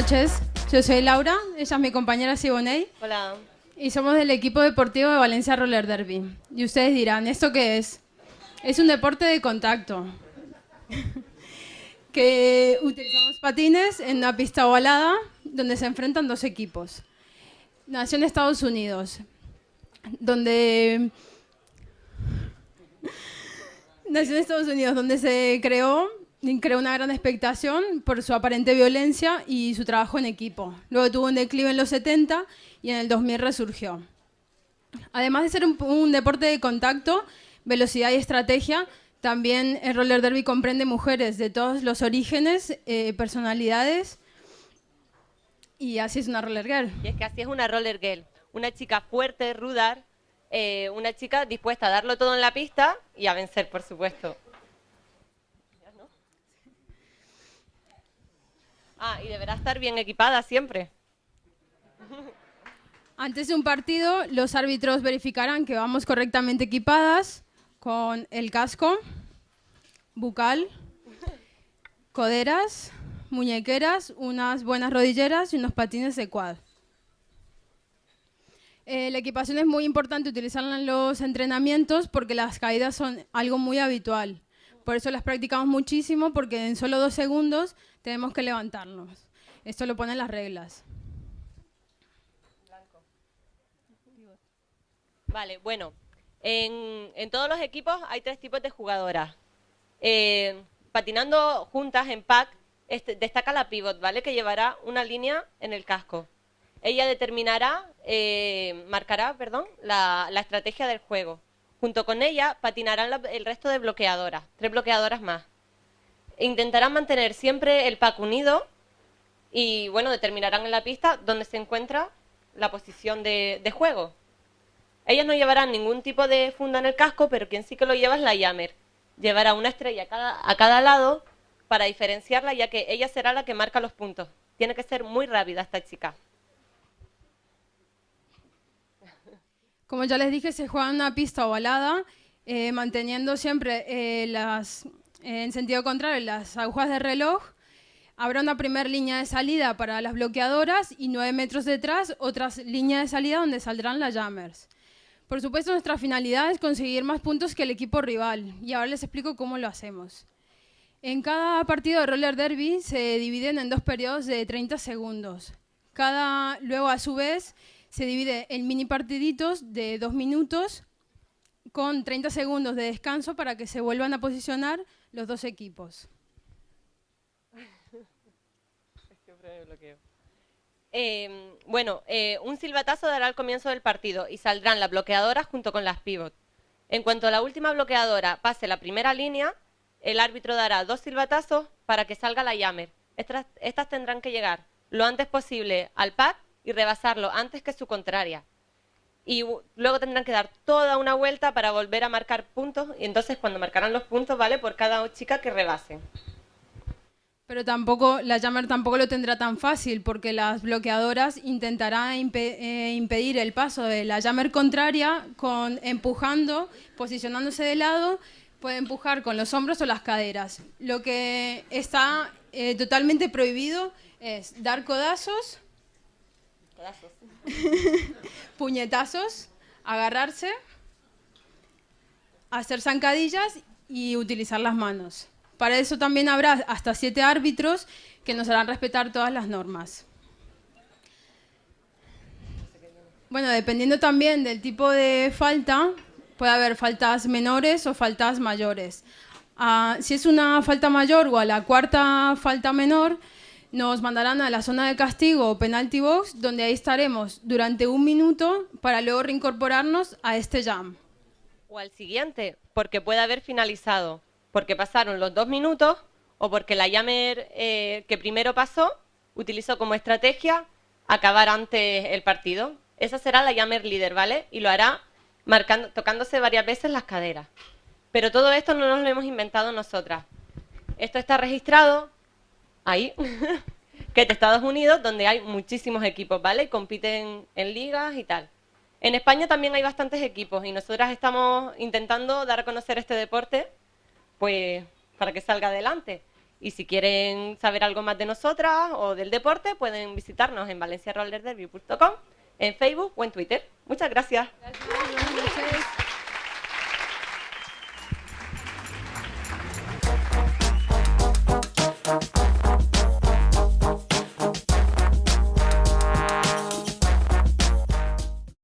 noches, yo soy Laura, ella es mi compañera Siboney Hola. y somos del equipo deportivo de Valencia Roller Derby. Y ustedes dirán, ¿esto qué es? Es un deporte de contacto. que utilizamos patines en una pista ovalada donde se enfrentan dos equipos. Nació en Estados Unidos, donde nació en Estados Unidos, donde se creó, creó una gran expectación por su aparente violencia y su trabajo en equipo. Luego tuvo un declive en los 70 y en el 2000 resurgió. Además de ser un, un deporte de contacto, velocidad y estrategia, también el roller derby comprende mujeres de todos los orígenes, eh, personalidades, y así es una roller girl. Y es que así es una roller girl. Una chica fuerte, ruda, eh, una chica dispuesta a darlo todo en la pista y a vencer, por supuesto. Ah, y deberá estar bien equipada siempre. Antes de un partido, los árbitros verificarán que vamos correctamente equipadas con el casco, bucal, coderas, muñequeras, unas buenas rodilleras y unos patines de quad. Eh, la equipación es muy importante utilizarla en los entrenamientos porque las caídas son algo muy habitual. Por eso las practicamos muchísimo porque en solo dos segundos tenemos que levantarnos. Esto lo ponen las reglas. Vale, bueno, en, en todos los equipos hay tres tipos de jugadoras. Eh, patinando juntas en pack este, destaca la pivot, ¿vale? Que llevará una línea en el casco. Ella determinará, eh, marcará, perdón, la, la, estrategia del juego. Junto con ella patinarán el resto de bloqueadoras, tres bloqueadoras más. Intentarán mantener siempre el pack unido y, bueno, determinarán en la pista dónde se encuentra la posición de, de juego. Ellas no llevarán ningún tipo de funda en el casco, pero quien sí que lo lleva es la Yammer. Llevará una estrella a cada, a cada lado para diferenciarla, ya que ella será la que marca los puntos. Tiene que ser muy rápida esta chica. Como ya les dije, se juega en una pista ovalada, eh, manteniendo siempre eh, las, eh, en sentido contrario las agujas de reloj. Habrá una primera línea de salida para las bloqueadoras y nueve metros detrás otras líneas de salida donde saldrán las jammers. Por supuesto, nuestra finalidad es conseguir más puntos que el equipo rival y ahora les explico cómo lo hacemos. En cada partido de roller derby se dividen en dos periodos de 30 segundos. Cada, luego, a su vez, se divide en mini partiditos de dos minutos con 30 segundos de descanso para que se vuelvan a posicionar los dos equipos. Eh, bueno, eh, un silbatazo dará el comienzo del partido y saldrán las bloqueadoras junto con las pivot. En cuanto la última bloqueadora pase la primera línea, el árbitro dará dos silbatazos para que salga la Yammer. Estas, estas tendrán que llegar lo antes posible al pack y rebasarlo antes que su contraria. Y luego tendrán que dar toda una vuelta para volver a marcar puntos y entonces cuando marcarán los puntos, ¿vale? Por cada chica que rebasen. Pero tampoco, la Jammer tampoco lo tendrá tan fácil porque las bloqueadoras intentarán eh, impedir el paso de la Jammer contraria con empujando, posicionándose de lado, puede empujar con los hombros o las caderas. Lo que está eh, totalmente prohibido es dar codazos, puñetazos, agarrarse, hacer zancadillas y utilizar las manos. Para eso también habrá hasta siete árbitros que nos harán respetar todas las normas. Bueno, dependiendo también del tipo de falta, puede haber faltas menores o faltas mayores. Uh, si es una falta mayor o a la cuarta falta menor, nos mandarán a la zona de castigo o penalty box, donde ahí estaremos durante un minuto para luego reincorporarnos a este jam. O al siguiente, porque puede haber finalizado, porque pasaron los dos minutos o porque la Yammer eh, que primero pasó utilizó como estrategia acabar antes el partido. Esa será la Yammer líder, ¿vale? Y lo hará marcando, tocándose varias veces las caderas. Pero todo esto no nos lo hemos inventado nosotras. Esto está registrado ahí, que es Estados Unidos, donde hay muchísimos equipos, ¿vale? Y compiten en ligas y tal. En España también hay bastantes equipos y nosotras estamos intentando dar a conocer este deporte pues para que salga adelante. Y si quieren saber algo más de nosotras o del deporte, pueden visitarnos en valenciarollerderby.com, en Facebook o en Twitter. Muchas gracias. Gracias.